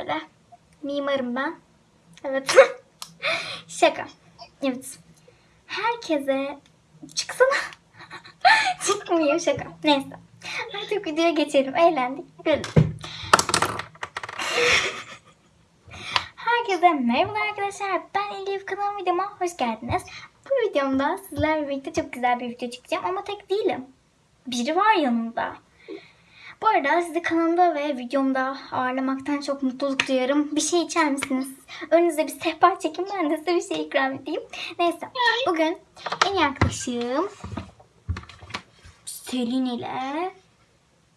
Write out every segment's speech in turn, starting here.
Şöyle. Mimarım ben. Evet. Şaka. Evet. Herkese çıksana. Çıkmıyor şaka. Neyse. Artık videoya geçelim. Eğlendik. Güldük. Herkese merhaba arkadaşlar. Ben Elif kanalım videoma hoş geldiniz. Bu videomda sizlerle birlikte çok güzel bir video çekeceğim ama tek değilim. Biri var yanımda. Bu arada sizi kanalımda ve videomda ağırlamaktan çok mutluluk duyarım. Bir şey içer misiniz? Önünüze bir sehpa çekin ben de size bir şey ikram edeyim. Neyse bugün en arkadaşım Selin ile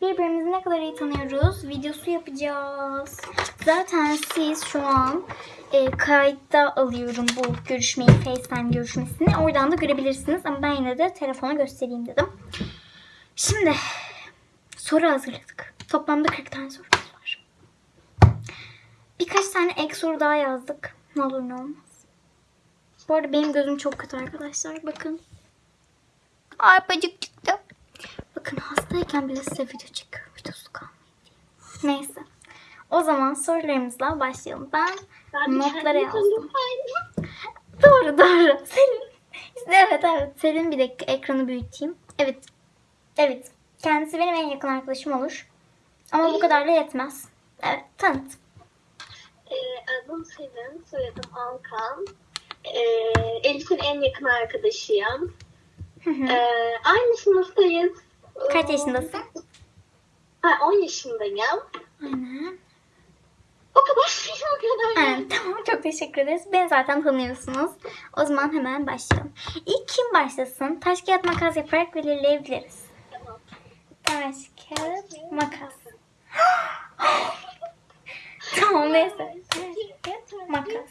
birbirimizi ne kadar iyi tanıyoruz videosu yapacağız. Zaten siz şu an e, kayıtta alıyorum bu görüşmeyi, FaceTime görüşmesini. Oradan da görebilirsiniz ama ben yine de telefona göstereyim dedim. Şimdi soru hazırladık. Toplamda 40 tane sorumuz var. Birkaç tane ek soru daha yazdık. Ne olur ne olmaz. Bu arada benim gözüm çok kötü arkadaşlar. Bakın. Arpacık çıktı. Bakın hastayken bile size video çekiyorum. Videosu kalmayın diye. Neyse. O zaman sorularımızla başlayalım. Ben Ben notlara yazdım. Doğru doğru. Selin. İşte evet evet. Selin bir dakika ekranı büyüteyim. Evet. Evet. Kendisi benim en yakın arkadaşım olur. Ama bu kadar da yetmez. Evet tanıt. Ee, adım Selin, soyadım Alkan. Ee, Elif'in en yakın arkadaşıyım. Hı hı. Ee, aynı sınıftayız. Kaç yaşındasın? Ha, 10 yaşındayım. Aynen. O kadar o kadar. Aynen. Tamam çok teşekkür ederiz. Beni zaten tanıyorsunuz. O zaman hemen başlayalım. İlk kim başlasın? Taş kağıt makas yaparak belirleyebiliriz. Taş kağıt makas. tamam neyse. Taş kağıt makas.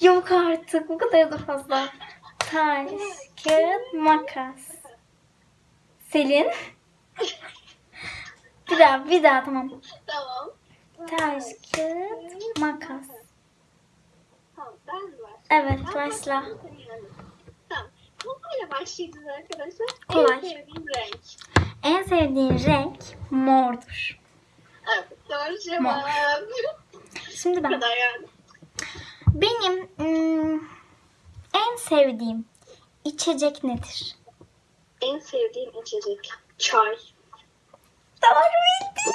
Yok artık bu kadar da fazla. Taş, kağıt, makas. Selin. bir daha, bir daha tamam. Tamam. Taş, kağıt, makas. Evet, başla. başlayayım, sen inanın. Tamam. Kolayla başlayacağız arkadaşlar. Kolay. En sevdiğim renk. En sevdiğin renk mordur. Evet, doğru cevap. Şimdi Bu ben. kadar yani. Benim ım, en sevdiğim içecek nedir? En sevdiğim içecek. Çay. Doğru bildin.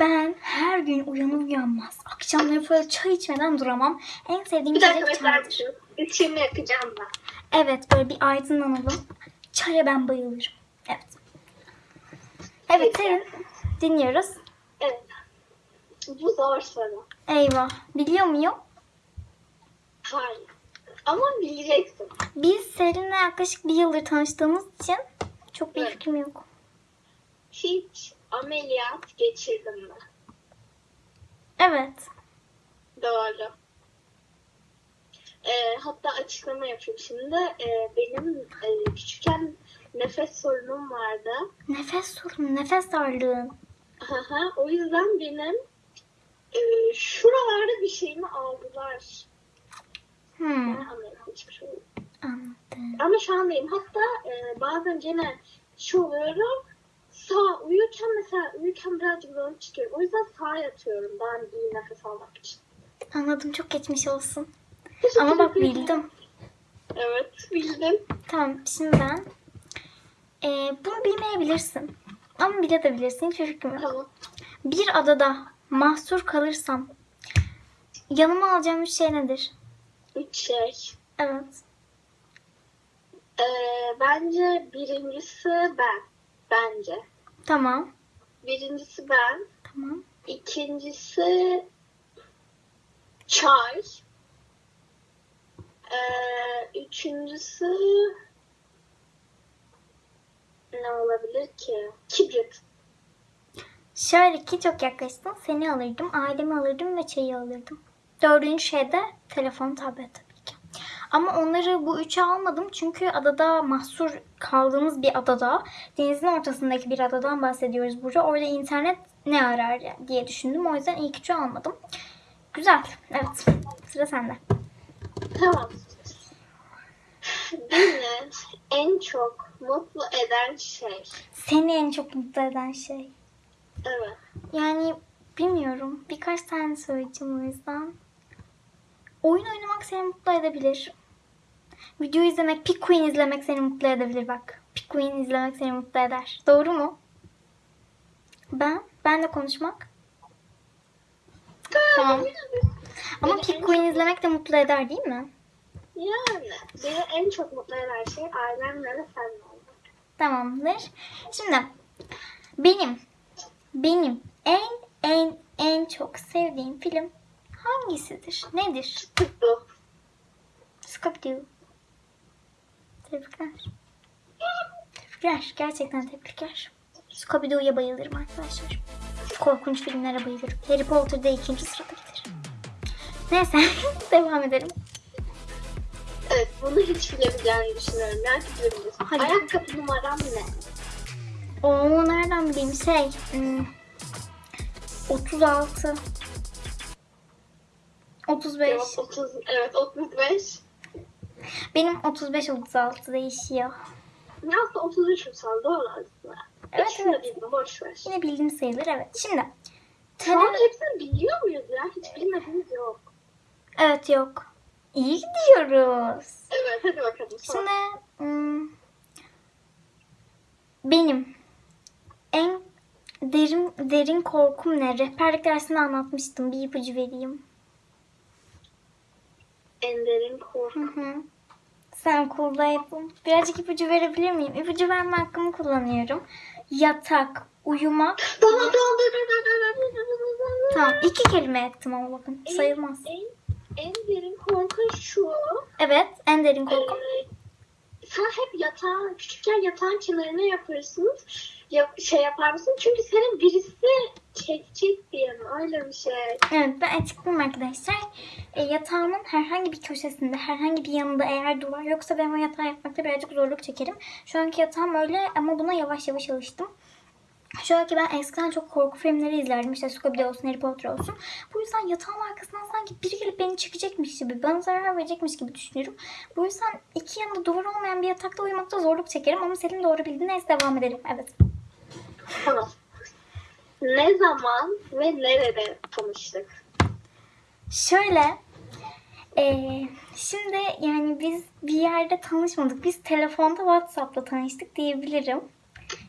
Ben her gün uyanır uyanmaz akşamları böyle çay içmeden duramam. En sevdiğim Bir dakika içecek çaydır. Üçümü yakacağım ben. Evet böyle bir aydınlanalım. Çaya ben bayılırım. Evet. Evet senin dinliyoruz. Evet. Bu zor soru. Eyvah. Biliyor muyum? Hayır. Ama bileceksin. Biz Selin'le yaklaşık bir yıldır tanıştığımız için çok bir Evet. fikrim yok. Hiç ameliyat geçirdin mi? Evet. Doğru. Ee, hatta açıklama yapayım şimdi. Ee, benim e, küçükken nefes sorunum vardı. Nefes sorunu, nefes darlığın. Aha, o yüzden benim e, şuralarda bir şeyimi aldılar. Hmm, Ben oldum. anladım. Ama şu an değilim. Hatta e, bazen gene şu oluyorum. Sağ uyurken mesela uyurken birazcık zorluk çıkıyorum. O yüzden sağa yatıyorum daha iyi nefes almak için. Anladım çok geçmiş olsun. Ama bak bildim. Evet bildim. Tamam şimdi ben Ee, bunu bilmeyebilirsin. Ama bilebilirsin. Hiç fikrim yok. Tamam. Bir adada mahsur kalırsam yanıma alacağım üç şey nedir? Üç şey. Evet. Ee, bence birincisi ben. Bence. Tamam. Birincisi ben. Tamam. İkincisi çay. Ee, üçüncüsü ne olabilir ki? Kibrit. Şöyle ki çok yaklaştın. Seni alırdım, ailemi alırdım ve çayı alırdım. Dördüncü şey de telefon, tablet. Ama onları bu üçe almadım çünkü adada mahsur kaldığımız bir adada, denizin ortasındaki bir adadan bahsediyoruz burada. Orada internet ne arar diye düşündüm. O yüzden ilk üçü almadım. Güzel. Evet. Sıra sende. Tamam. Beni en çok mutlu eden şey. Seni en çok mutlu eden şey. Evet. Yani Bilmiyorum. Birkaç tane söyleyeceğim o yüzden. Oyun oynamak seni mutlu edebilir. Video izlemek, Pikmin izlemek seni mutlu edebilir bak. Pikmin izlemek seni mutlu eder. Doğru mu? Ben? Ben de konuşmak. Tamam. Ama Pikmin izlemek de mutlu eder değil mi? Yani beni en çok mutlu eden şey ailemle ve seninle olmak. Tamamdır. Şimdi benim benim en en en çok sevdiğim film hangisidir? Nedir? Tuttu. Scooby-Doo. Tebrikler. Tebrikler. Gerçekten tebrikler. Scooby-Doo'ya bayılırım arkadaşlar. Korkunç filmlere bayılırım. Harry Potter'da ikinci sırada gelir. Neyse devam edelim. Evet bunu hiç bilebileceğini düşünüyorum. Belki bilebilirsin. Hadi. Ayakkabı numaram ne? Oo nereden bileyim şey. hmm, 36 35 Cevap 30, evet 35. Benim 35 36 değişiyor. Ne aslında 33 insan doğru aslında. Evet, de evet. bildim boş ver. Yine bildiğim sayılır evet. Şimdi an tele- hepsini biliyor muyuz ya? Hiç bilmediğimiz yok. Evet yok. İyi gidiyoruz. Evet hadi bakalım. Sor. Şimdi hmm, benim en derin derin korkum ne? Rehberlik dersinde anlatmıştım. Bir ipucu vereyim. Ender'in korku. Hı hı. Sen kurdaydın. Birazcık ipucu verebilir miyim? İpucu verme hakkımı kullanıyorum. Yatak, uyumak. Tamam tamam. Tamam iki kelime ettim ama bakın sayılmaz. En, en, en derin korku şu. Evet en derin korku. Ee, sen hep yatağın, küçükken yatağın kenarına yaparsınız. Ya, şey yapar mısın? Çünkü senin birisi çekecek diye mi? Öyle bir şey. Evet ben açıklayayım arkadaşlar. E, yatağımın herhangi bir köşesinde, herhangi bir yanında eğer duvar yoksa ben o yatağı yapmakta birazcık zorluk çekerim. Şu anki yatağım öyle ama buna yavaş yavaş alıştım. Şu anki ben eskiden çok korku filmleri izlerdim. İşte Scooby-Doo olsun, Harry Potter olsun. Bu yüzden yatağın arkasından sanki biri gelip beni çekecekmiş gibi, bana zarar verecekmiş gibi düşünüyorum. Bu yüzden iki yanında duvar olmayan bir yatakta uyumakta zorluk çekerim. Ama Selin doğru bildi. Neyse devam edelim. Evet. Tamam. Ne zaman ve nerede tanıştık? Şöyle, eee, şimdi yani biz bir yerde tanışmadık. Biz telefonda WhatsApp'la tanıştık diyebilirim.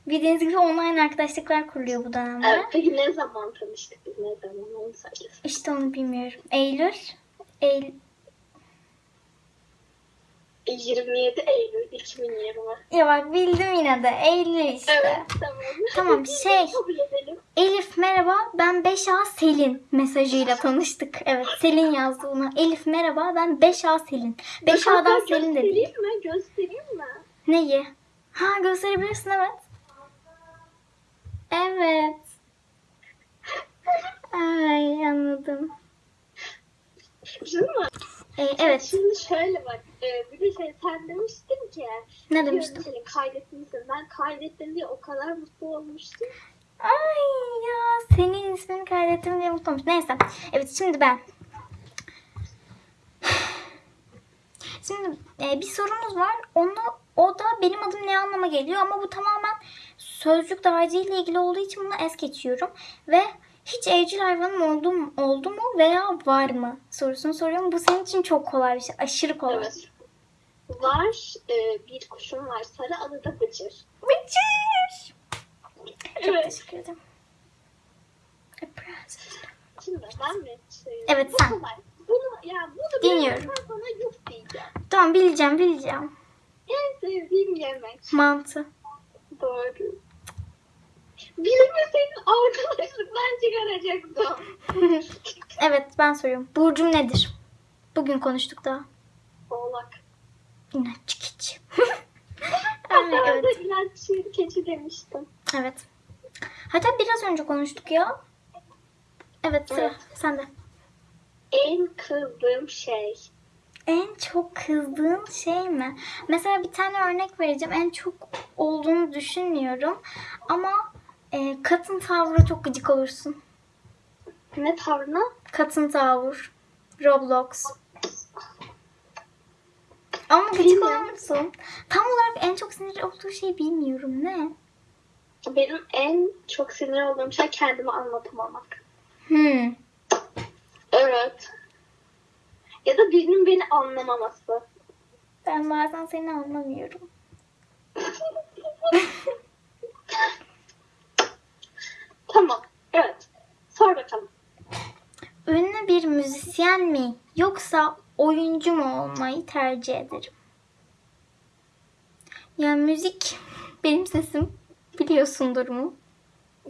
Bildiğiniz gibi online arkadaşlıklar kuruluyor bu dönemde. Evet, peki ne zaman tanıştık biz? Ne zaman? Onu söyle. İşte onu bilmiyorum. Eylül, Eylül, 27 Eylül 2020. ya bak bildim yine de. Eylül işte. Evet, tamam. Tamam, şey-. Elif merhaba ben 5A Selin mesajıyla tanıştık. Evet Selin yazdı bunu. Elif merhaba ben 5A Selin. 5A'dan Hatta Selin de değil. Göstereyim mi? Göstereyim mi? Neyi? Ha gösterebilirsin evet. Evet. Ay anladım. Değil mi? Ee, evet. Şimdi şöyle bak. E, bir de şey, sen demiştin ki. Ne demiştim? Senin kaydetmişsin. Ben kaydettim diye o kadar mutlu olmuştum. Ay ya senin ismini kaydettim diye mutlu olmuş. Neyse. Evet şimdi ben. Şimdi e, bir sorumuz var. Onu, o da benim adım ne anlama geliyor ama bu tamamen sözcük dağarcığıyla ilgili olduğu için bunu es geçiyorum. Ve hiç evcil hayvanım oldu mu, oldu mu veya var mı sorusunu soruyorum. Bu senin için çok kolay bir şey. Aşırı kolay. Evet. Var. e, bir kuşum var. Sarı adı da Bıcır. Bıcır. Çok Evet. teşekkür ederim. Şimdi ben mi? Evet, Bu sen. kolay. Bunu, ya bunu Dinliyorum. sana yuh diyeceğim. Tamam bileceğim bileceğim. En sevdiğim yemek. Mantı. Doğru. Bilmeseydin arkadaşlıktan çıkaracaktım. evet ben soruyorum. Burcum nedir? Bugün konuştuk daha. Oğlak. İnatçı keçi. Evet. ilaç keçi demiştim. Evet. Hatta biraz önce konuştuk ya. Evet sıra Evet. sende. En kızdığım şey. En çok kızdığın şey mi? Mesela bir tane örnek vereceğim. En çok olduğunu düşünmüyorum. Ama e, katın tavrı çok gıcık olursun. Ne tavrına? Katın tavır. Roblox. Ama gıcık olur musun? Tam olarak en çok sinir olduğu şey bilmiyorum. Ne? Benim en çok sinir olduğum şey kendimi anlatamamak. Hmm. Evet. Ya da birinin beni anlamaması. Ben bazen seni anlamıyorum. Tamam. Evet. Sor bakalım. Ünlü bir müzisyen mi yoksa oyuncu mu olmayı tercih ederim? Ya müzik benim sesim biliyorsundur mu?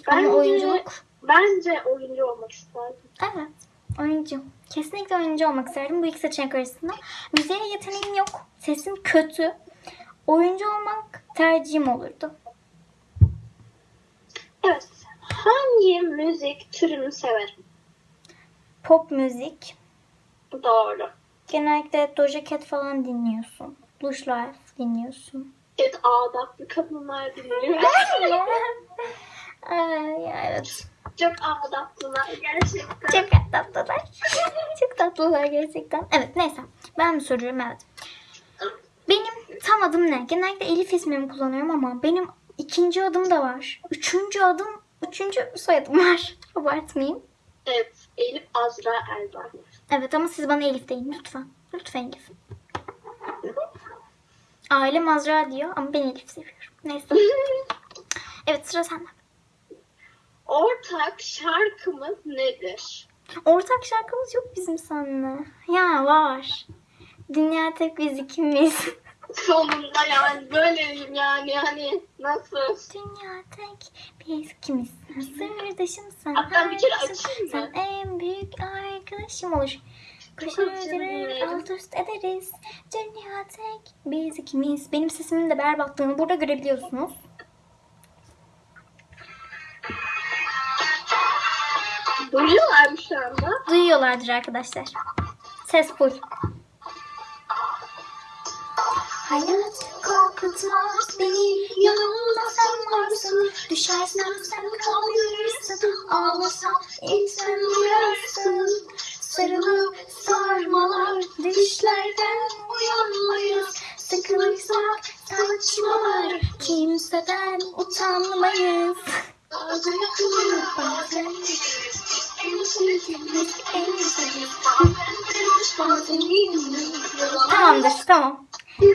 Ama Bence, oyunculuk bence oyuncu olmak isterdim. evet oyuncu. Kesinlikle oyuncu olmak isterdim bu iki seçenek arasında. Müziğe yeteneğim yok. Sesim kötü. Oyuncu olmak tercihim olurdu. Evet. Hangi müzik türünü severim? Pop müzik. Doğru. Genellikle Doja Cat falan dinliyorsun. Lush Life dinliyorsun. Evet adaplı kadınlar dinliyor. Evet. Çok adaplılar gerçekten. Çok tatlılar. Çok tatlılar gerçekten. Evet neyse. Ben mi soruyorum? Evet. Benim tam adım ne? Genellikle Elif ismimi kullanıyorum ama benim ikinci adım da var. Üçüncü adım, üçüncü soyadım var. Abartmayayım. Evet. Elif Azra Elba. Evet ama siz bana Elif deyin lütfen. Lütfen Elif. Ailem Azra diyor ama ben Elif seviyorum. Neyse. Evet sıra sende. Ortak şarkımız nedir? Ortak şarkımız yok bizim seninle. Ya var. Dünya tek biz ikimiz. Sonunda yani böyleyim yani hani nasıl? Dünya tek biz ikimiz. Sırdaşım sen. Hatta bir kere açayım mı? Sen en büyük arkadaşım olur. Özür alt üst ederiz. Dünya tek biz ikimiz. Benim sesimin de berbatlığını burada görebiliyorsunuz. Duyuyorlar mı şu anda? Duyuyorlardır arkadaşlar. Ses full. Hayat korkutmaz beni yanımda sen varsın Düşersem sen kaldırırsın Ağlasam içten duyarsın Sarılıp sarmalar düşlerden uyanmayız Sıkılırsak saçmalar kimseden utanmayız Bazen yakılır bazen gideriz Tamamdır tamam.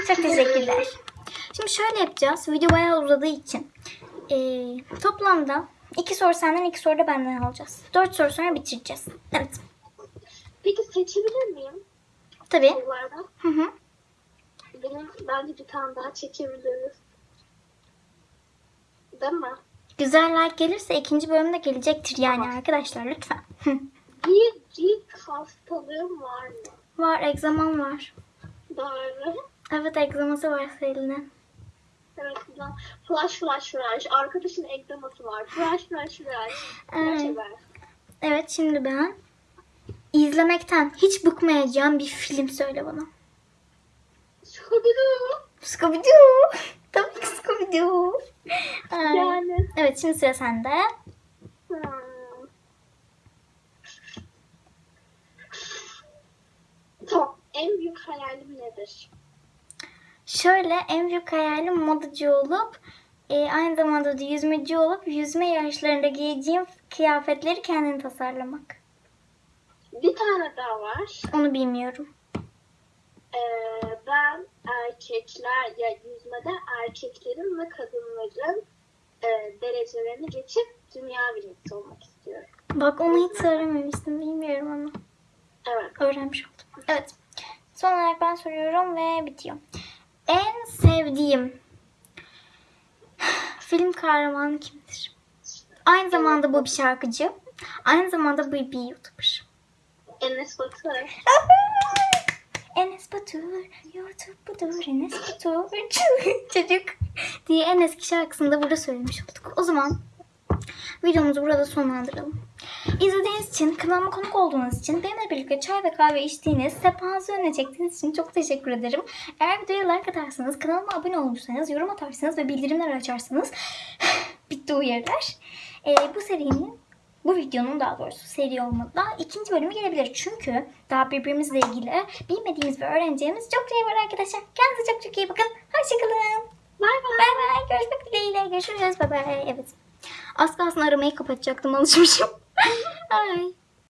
Çok teşekkürler. Şimdi şöyle yapacağız. Video bayağı uzadığı için. Ee, toplamda iki soru senden iki soru da benden alacağız. Dört soru sonra bitireceğiz. Evet. Peki seçebilir miyim Tabii. sorulardan? Hı hı. Benim bence bir tane daha çekebiliriz. Değil mi? Güzel like gelirse ikinci bölümde gelecektir yani arkadaşlar lütfen. Bir cilt hastalığım var mı? var egzamam var. Doğru. Evet egzaması var Selin'in. Evet güzel. Flash flash flash. Arkadaşın ekleması var. Flash flash flash. Evet. Evet şimdi ben izlemekten hiç bıkmayacağım bir film söyle bana. Scooby-Doo. Scooby-Doo. Ay. Yani. Evet şimdi sıra sende. Hmm. Tamam. En büyük hayalim nedir? Şöyle en büyük hayalim modacı olup e, aynı zamanda da yüzmeci olup yüzme yarışlarında giyeceğim kıyafetleri kendim tasarlamak. Bir tane daha var. Onu bilmiyorum. Ee, ben erkekler ya yüzmede erkeklerin ve kadınların e, derecelerini geçip dünya birincisi olmak istiyorum. Bak onu hiç söylememiştim. Bilmiyorum ama. Evet. Öğrenmiş oldum. Evet. Son olarak ben soruyorum ve bitiyor. En sevdiğim film kahramanı kimdir? Aynı zamanda bu bir şarkıcı. Aynı zamanda bu bir YouTuber. Enes Batur. Enes Batur, YouTube budur, Enes Batur, çocuk diye en eski şarkısını da burada söylemiş olduk. O zaman videomuzu burada sonlandıralım. İzlediğiniz için, kanalıma konuk olduğunuz için, benimle birlikte çay ve kahve içtiğiniz, sefanızı önüne çektiğiniz için çok teşekkür ederim. Eğer videoya like atarsanız, kanalıma abone olursanız, yorum atarsanız ve bildirimler açarsanız bitti uyarılar. Ee, bu serinin bu videonun daha doğrusu seri olmadı. ikinci bölümü gelebilir. Çünkü daha birbirimizle ilgili bilmediğimiz ve öğreneceğimiz çok şey var arkadaşlar. Kendinize çok çok iyi bakın. Hoşçakalın. Bay bay. Bay bay. Görüşmek dileğiyle. Görüşürüz. Bay bay. Evet. Az kalsın aramayı kapatacaktım. Alışmışım. Bye.